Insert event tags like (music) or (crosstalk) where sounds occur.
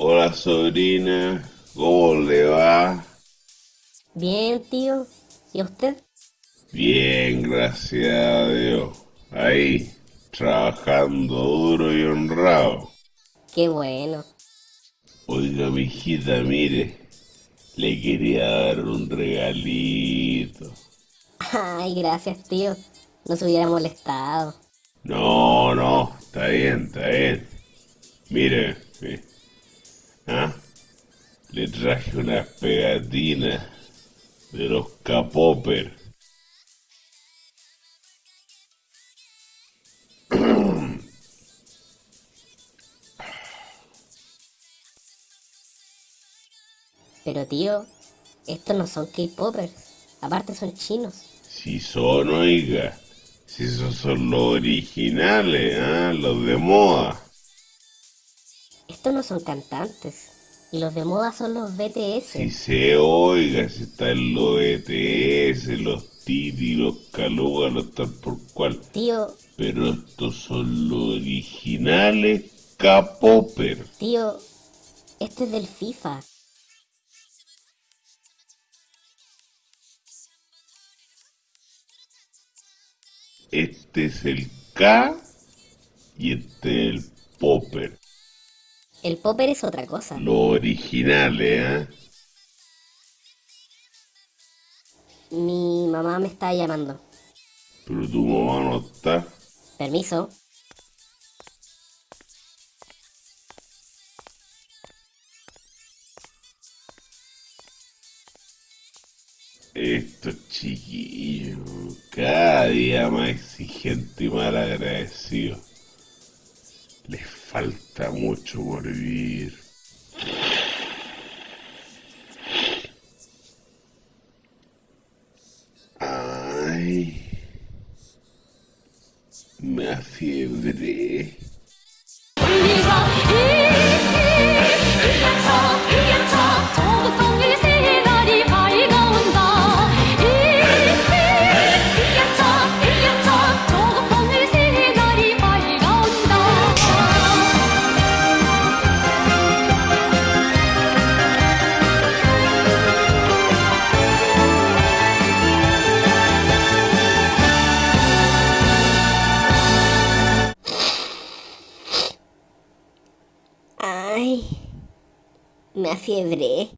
Hola sobrina, ¿cómo le va? Bien, tío. ¿Y usted? Bien, gracias a Dios. Ahí, trabajando duro y honrado. Qué bueno. Oiga, mijita, mire, le quería dar un regalito. Ay, gracias, tío. No se hubiera molestado. No, no, está bien, está bien. Mire, mire. ¿Ah? Le traje unas pegatinas de los K-Popper. (clears throat) Pero, tío, estos no son K-Poppers. Aparte son chinos. Si son, oiga. Si esos son los originales, ¿ah? Los de moda. Estos no son cantantes. Y los de moda son los BTS. Si se oiga, si están los ETS, los Titi, los Caluga, los tal por cual. Tío, Pero estos son los originales K-Popper. tío, este es del FIFA. Este es el K y este es el Popper. El Popper es otra cosa. Los originales, ¿ah? Mi mamá me está llamando. Pero tu mamá no está. Permiso. Estos chiquillos, cada día más exigente y mal agradecido. Les falta mucho por vivir. Ay, me afiebré. Ay, me afiebré.